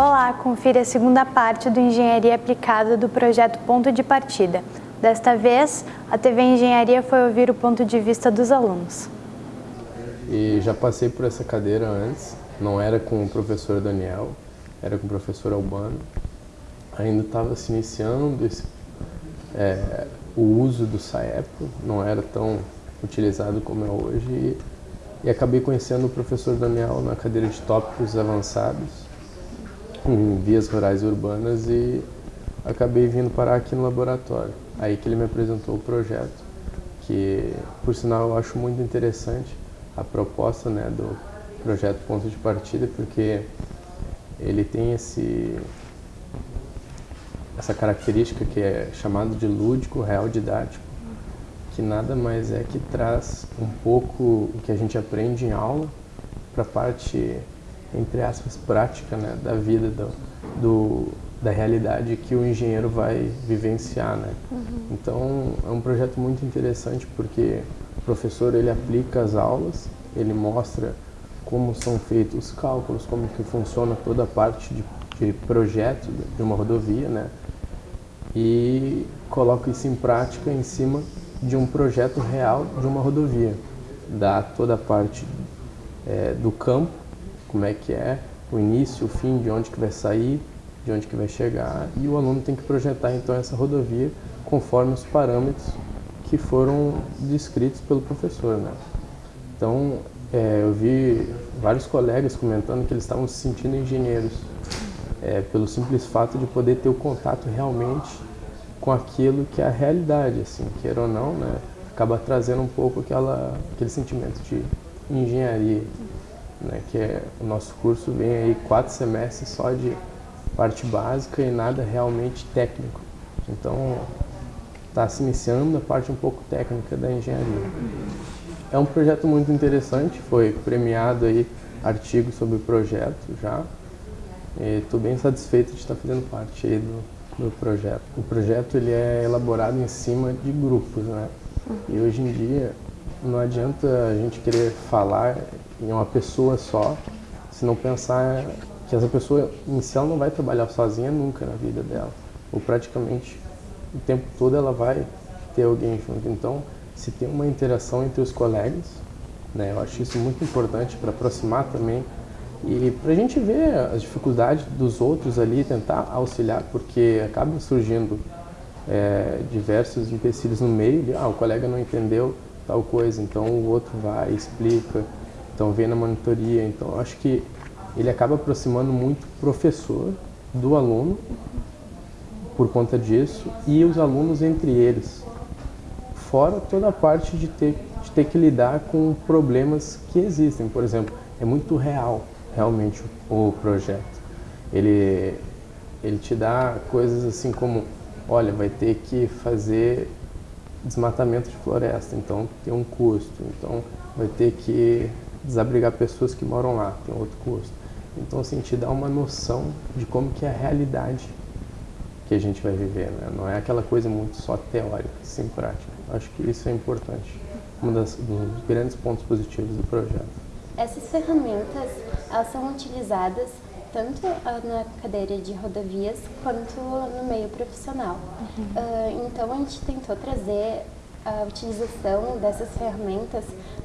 Olá, confira a segunda parte do Engenharia Aplicada do projeto Ponto de Partida. Desta vez, a TV Engenharia foi ouvir o ponto de vista dos alunos. E já passei por essa cadeira antes, não era com o professor Daniel, era com o professor Albano. Ainda estava se iniciando esse, é, o uso do SAEPO, não era tão utilizado como é hoje. E, e acabei conhecendo o professor Daniel na cadeira de tópicos avançados em vias rurais e urbanas e acabei vindo parar aqui no laboratório. Aí que ele me apresentou o projeto, que por sinal eu acho muito interessante a proposta né, do projeto Ponto de Partida, porque ele tem esse, essa característica que é chamado de lúdico, real didático, que nada mais é que traz um pouco o que a gente aprende em aula para a parte entre aspas, prática né, da vida, do, do, da realidade que o engenheiro vai vivenciar. Né? Uhum. Então, é um projeto muito interessante porque o professor ele aplica as aulas, ele mostra como são feitos os cálculos, como que funciona toda a parte de, de projeto de uma rodovia, né? E coloca isso em prática em cima de um projeto real de uma rodovia. Dá toda a parte é, do campo como é que é o início, o fim, de onde que vai sair, de onde que vai chegar, e o aluno tem que projetar então essa rodovia conforme os parâmetros que foram descritos pelo professor. Né? Então, é, eu vi vários colegas comentando que eles estavam se sentindo engenheiros, é, pelo simples fato de poder ter o contato realmente com aquilo que é a realidade, assim, queira ou não, né? acaba trazendo um pouco aquela, aquele sentimento de engenharia né, que é o nosso curso vem aí quatro semestres só de parte básica e nada realmente técnico. Então está se iniciando a parte um pouco técnica da engenharia. É um projeto muito interessante, foi premiado aí artigo sobre o projeto já. Estou bem satisfeito de estar fazendo parte aí do, do projeto. O projeto ele é elaborado em cima de grupos, né? E hoje em dia não adianta a gente querer falar em uma pessoa só, se não pensar que essa pessoa inicial não vai trabalhar sozinha nunca na vida dela. Ou praticamente o tempo todo ela vai ter alguém junto. Então, se tem uma interação entre os colegas, né, eu acho isso muito importante para aproximar também e para a gente ver as dificuldades dos outros ali, tentar auxiliar, porque acaba surgindo é, diversos empecilhos no meio. De, ah, o colega não entendeu tal coisa, então o outro vai, explica. Então vem na monitoria, então acho que ele acaba aproximando muito o professor do aluno por conta disso e os alunos entre eles. Fora toda a parte de ter, de ter que lidar com problemas que existem. Por exemplo, é muito real realmente o, projeto. Ele, ele te dá coisas assim como, olha, vai ter que fazer desmatamento de floresta, então tem um custo. Então vai ter que desabrigar pessoas que moram lá, tem outro custo. Então, assim, te dá uma noção de como que é a realidade que a gente vai viver, né? Não é aquela coisa muito só teórica, sem prática. Acho que isso é importante, um dos grandes pontos positivos do projeto. Essas ferramentas, elas são utilizadas tanto na cadeira de rodovias quanto no meio profissional. Uhum. Uh, então, a gente tentou trazer a utilização dessas ferramentas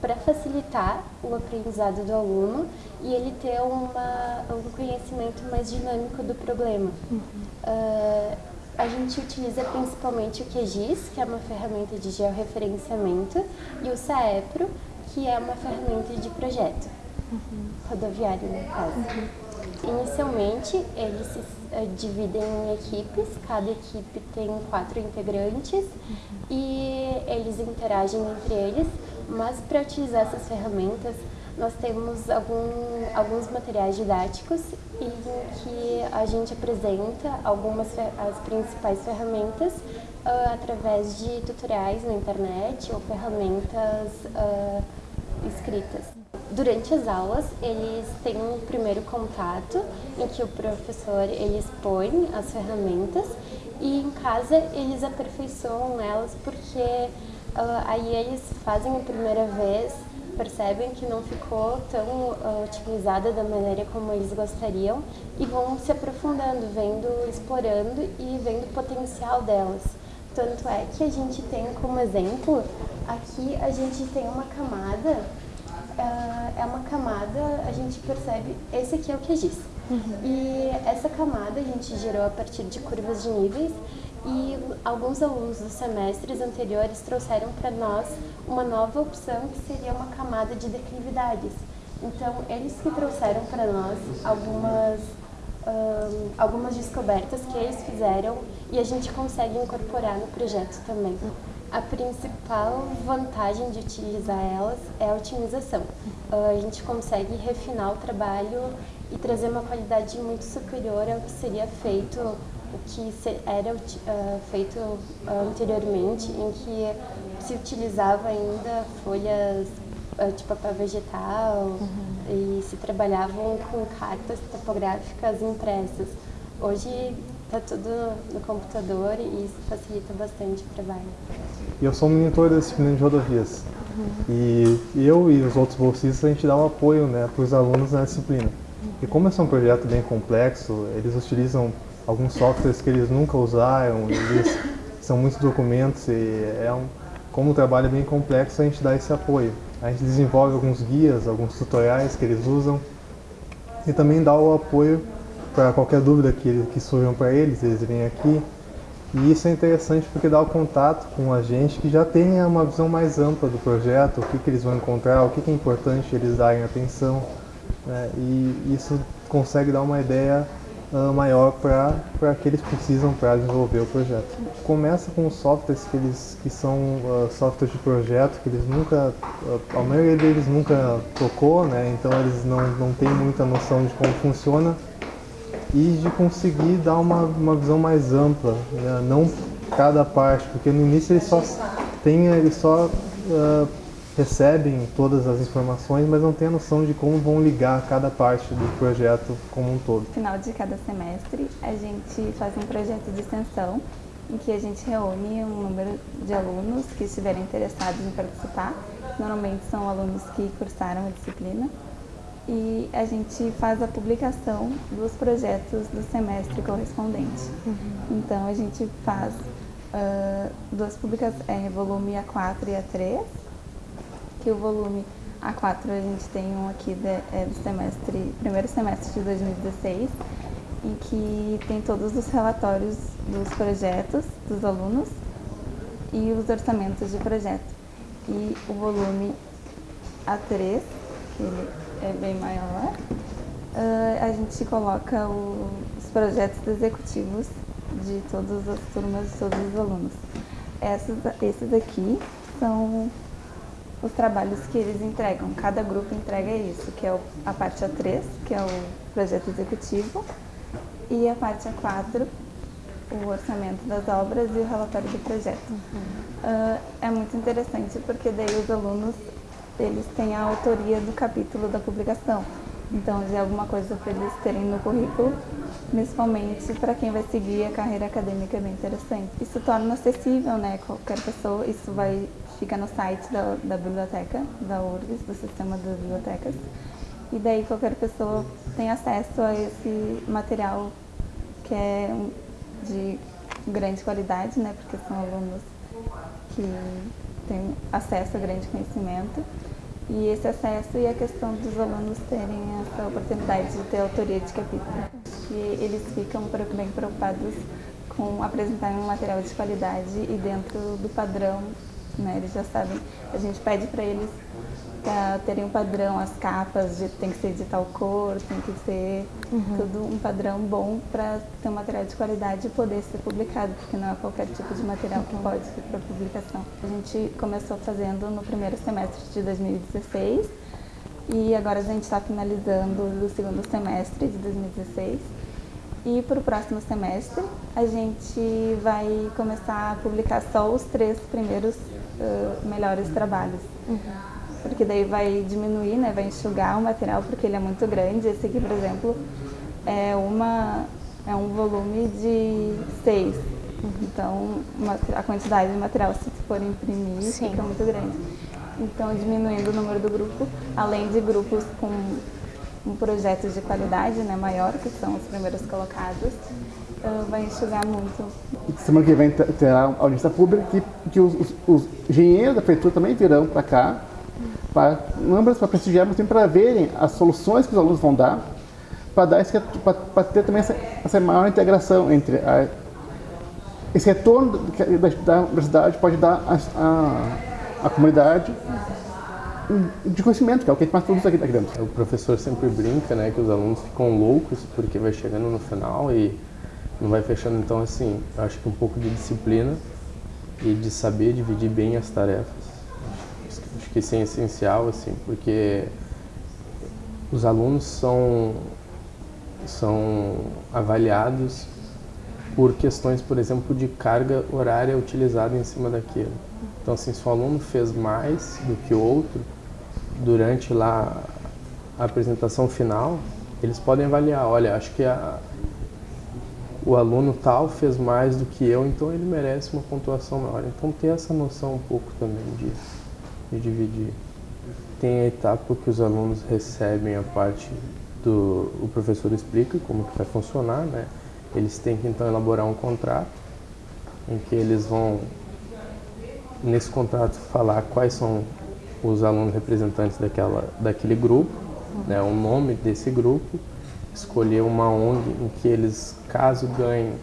para facilitar o aprendizado do aluno e ele ter uma, um conhecimento mais dinâmico do problema. Uhum. Uh, a gente utiliza principalmente o QGIS, que é uma ferramenta de georreferenciamento, e o SAEPRO, que é uma ferramenta de projeto, uhum. rodoviário no caso. Uhum. Inicialmente, eles se uh, dividem em equipes, cada equipe tem quatro integrantes uhum. e eles interagem entre eles, mas para utilizar essas ferramentas, nós temos algum, alguns materiais didáticos em que a gente apresenta algumas as principais ferramentas uh, através de tutoriais na internet ou ferramentas uh, escritas. Durante as aulas, eles têm um primeiro contato em que o professor ele expõe as ferramentas e em casa eles aperfeiçoam elas porque uh, aí eles fazem a primeira vez percebem que não ficou tão uh, da maneira como eles gostariam e vão se aprofundando, vendo, explorando e vendo o potencial delas. Tanto é que a gente tem como exemplo, aqui a gente tem uma camada, uh, é uma camada, a gente percebe, esse aqui é o QGIS. Uhum. E essa camada a gente gerou a partir de curvas de níveis e alguns alunos dos semestres anteriores trouxeram para nós uma nova opção que seria uma camada de declividades. Então, eles que trouxeram para nós algumas, um, algumas descobertas que eles fizeram e a gente consegue incorporar no projeto também. A principal vantagem de utilizar elas é a otimização. Uh, a gente consegue refinar o trabalho e trazer uma qualidade muito superior ao que seria feito o que era uh, feito anteriormente, em que se utilizava ainda folhas uh, tipo para vegetal uhum. e se trabalhavam com cartas topográficas impressas. Hoje está tudo no computador e isso facilita bastante o trabalho. Eu sou monitor da disciplina de rodovias uhum. e eu e os outros bolsistas a gente dá o um apoio né, para os alunos na disciplina. Uhum. E como esse é um projeto bem complexo, eles utilizam alguns softwares que eles nunca usaram, eles são muitos documentos e é um, como o trabalho é bem complexo, a gente dá esse apoio. A gente desenvolve alguns guias, alguns tutoriais que eles usam e também dá o apoio para qualquer dúvida que, que surjam para eles, eles vêm aqui. E isso é interessante porque dá o contato com a gente que já tem uma visão mais ampla do projeto, o que, que eles vão encontrar, o que, que é importante eles darem atenção. Né? E isso consegue dar uma ideia uh, maior para que eles precisam para desenvolver o projeto. Começa com softwares que, eles, que são uh, softwares de projeto que eles nunca, uh, a maioria deles nunca tocou, né? então eles não, não têm muita noção de como funciona e de conseguir dar uma, uma visão mais ampla, né? não cada parte, porque no início eles só tem, eles só uh, recebem todas as informações, mas não têm a noção de como vão ligar cada parte do projeto como um todo. No final de cada semestre, a gente faz um projeto de extensão em que a gente reúne um número de alunos que estiverem interessados em participar. Normalmente são alunos que cursaram a disciplina. E a gente faz a publicação dos projetos do semestre correspondente. Uhum. Então, a gente faz uh, duas publicações, é, volume A4 e A3, que o volume A4 a gente tem um aqui de, é, do semestre, primeiro semestre de 2016, em que tem todos os relatórios dos projetos dos alunos e os orçamentos de projeto. E o volume A3, que ele é bem maior, uh, a gente coloca o, os projetos executivos de todas as turmas, de todos os alunos. Essas, esses aqui são os trabalhos que eles entregam. Cada grupo entrega isso, que é a parte A3, que é o projeto executivo, e a parte A4, o orçamento das obras e o relatório do projeto. Uhum. Uh, é muito interessante porque daí os alunos eles têm a autoria do capítulo da publicação. Então, já é alguma coisa para eles terem no currículo, principalmente para quem vai seguir a carreira acadêmica é bem interessante. Isso torna acessível, né, qualquer pessoa, isso vai fica no site da, da biblioteca, da URGS, do Sistema das Bibliotecas. E daí qualquer pessoa tem acesso a esse material que é de grande qualidade, né, porque são alunos que têm acesso a grande conhecimento. E esse acesso e a questão dos alunos terem essa oportunidade de ter autoria de capítulo. E eles ficam bem preocupados com apresentar um material de qualidade e dentro do padrão né? Eles já sabem, a gente pede para eles pra terem um padrão, as capas de, tem que ser de tal cor, tem que ser uhum. tudo um padrão bom para ter um material de qualidade e poder ser publicado, porque não é qualquer tipo de material uhum. que pode ser para publicação. A gente começou fazendo no primeiro semestre de 2016 e agora a gente está finalizando o segundo semestre de 2016. E para o próximo semestre a gente vai começar a publicar só os três primeiros uh, melhores trabalhos. Uhum. Porque daí vai diminuir, né, vai enxugar o material porque ele é muito grande. Esse aqui, por exemplo, é, uma, é um volume de seis. Uhum. Então, uma, a quantidade de material, se for imprimir, Sim. fica muito grande. então diminuindo o número do grupo, além de grupos com um projeto de qualidade né, maior, que são os primeiros colocados, uh, vai enxugar muito. Semana que vem terá audiência pública que, que os, os, os engenheiros da prefeitura também virão para cá, para para prestigiar, mas também para verem as soluções que os alunos vão dar, para dar para ter também essa, essa maior integração entre a, esse retorno da, da universidade pode dar à comunidade de conhecimento, que é o que a gente mais produz aqui, aqui dentro. O professor sempre brinca, né, que os alunos ficam loucos porque vai chegando no final e não vai fechando. Então, assim, acho que um pouco de disciplina e de saber dividir bem as tarefas. Acho, que isso é essencial, assim, porque os alunos são, são avaliados por questões, por exemplo, de carga horária utilizada em cima daquilo. Então, assim, se o aluno fez mais do que o outro durante lá a apresentação final, eles podem avaliar, olha, acho que a, o aluno tal fez mais do que eu, então ele merece uma pontuação maior. Então, ter essa noção um pouco também de, de dividir. Tem a etapa que os alunos recebem a parte do o professor explica como que vai funcionar, né? Eles têm que então elaborar um contrato em que eles vão, nesse contrato, falar quais são os alunos representantes daquela, daquele grupo, né, o nome desse grupo, escolher uma ONG em que eles, caso ganhem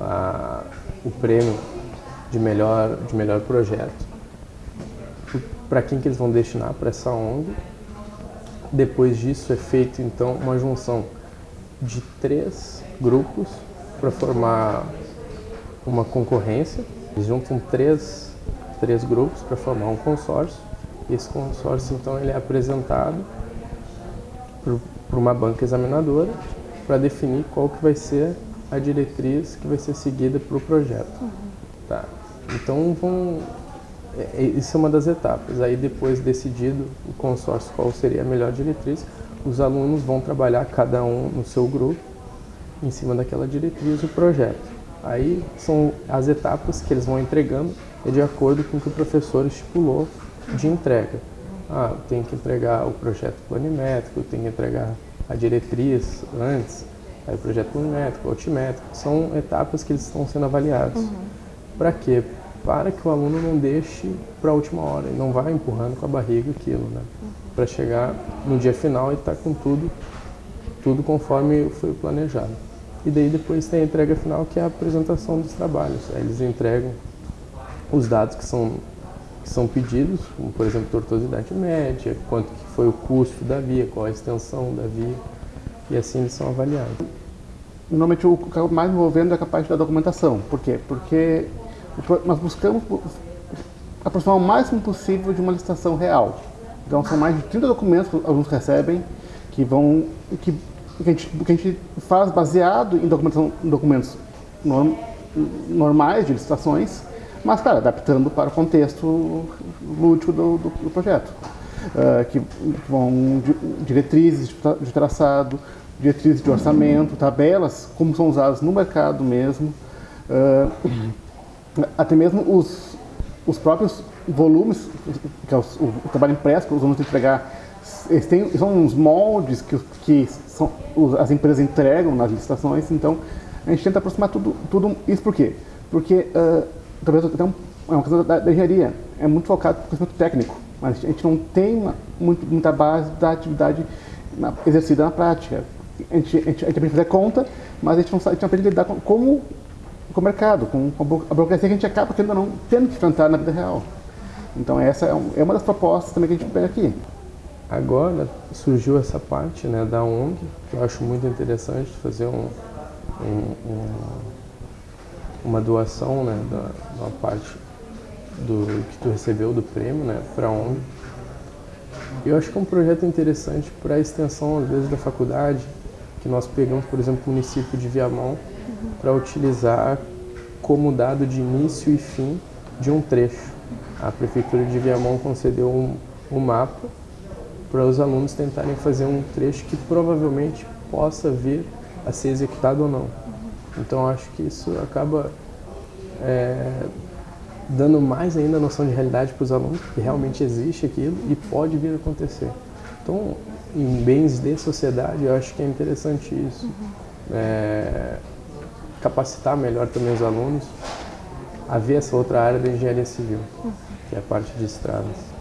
a, o prêmio de melhor, de melhor projeto, para quem que eles vão destinar para essa ONG. Depois disso é feito então uma junção de três grupos para formar uma concorrência. Eles juntam três, três grupos para formar um consórcio. Esse consórcio, então, ele é apresentado para uma banca examinadora para definir qual que vai ser a diretriz que vai ser seguida para o projeto. Uhum. Tá. Então, vão, é, é, isso é uma das etapas. Aí, depois decidido o consórcio qual seria a melhor diretriz, os alunos vão trabalhar cada um no seu grupo em cima daquela diretriz o projeto. Aí são as etapas que eles vão entregando é de acordo com o que o professor estipulou de entrega. Ah, tem que entregar o projeto planimétrico, tem que entregar a diretriz antes, aí o projeto planimétrico, altimétrico. São etapas que eles estão sendo avaliados. Uhum. Para quê? Para que o aluno não deixe para a última hora e não vá empurrando com a barriga aquilo, né? Uhum. Para chegar no dia final e estar tá com tudo, tudo conforme foi planejado. E daí depois tem a entrega final, que é a apresentação dos trabalhos. Aí eles entregam os dados que são, que são pedidos, como por exemplo tortuosidade média, quanto que foi o custo da via, qual a extensão da via, e assim eles são avaliados. Normalmente o que mais envolvendo é a parte da documentação. Por quê? Porque nós buscamos aproximar o máximo possível de uma licitação real. Então são mais de 30 documentos que alguns recebem que vão que que a gente, que a gente faz baseado em documentos norm, normais de licitações, mas, claro, adaptando para o contexto lúdico do, do, do projeto. Uh, que vão diretrizes de traçado, diretrizes de orçamento, tabelas, como são usadas no mercado mesmo, uh, até mesmo os, os próprios volumes, que é o, o trabalho impresso que nós vamos entregar eles têm, são uns moldes que, que são, as empresas entregam nas licitações, então a gente tenta aproximar tudo, tudo isso por quê? Porque uh, talvez até um, é uma questão da, da, engenharia, é muito focado no conhecimento técnico, mas a gente não tem uma, muito, muita base da atividade na, exercida na prática. A gente, a, gente, a gente aprende a fazer conta, mas a gente não, sabe, a gente não aprende a lidar com, com, com o mercado, com, com a burocracia que a gente acaba tendo, não, tendo que enfrentar na vida real. Então essa é, é uma das propostas também que a gente pega aqui. Agora surgiu essa parte né, da ONG, que eu acho muito interessante, fazer um, um, um, uma doação né, da, uma parte do que tu recebeu do prêmio né, para ONG. Eu acho que é um projeto interessante para a extensão, às vezes, da faculdade, que nós pegamos, por exemplo, o município de Viamão, uhum. para utilizar como dado de início e fim de um trecho. A Prefeitura de Viamão concedeu um, um mapa para os alunos tentarem fazer um trecho que provavelmente possa vir a ser executado ou não. Então acho que isso acaba é, dando mais ainda a noção de realidade para os alunos, que realmente existe aquilo e pode vir a acontecer. Então, em bens de sociedade, eu acho que é interessante isso. É, capacitar melhor também os alunos a ver essa outra área da engenharia civil, que é a parte de estradas.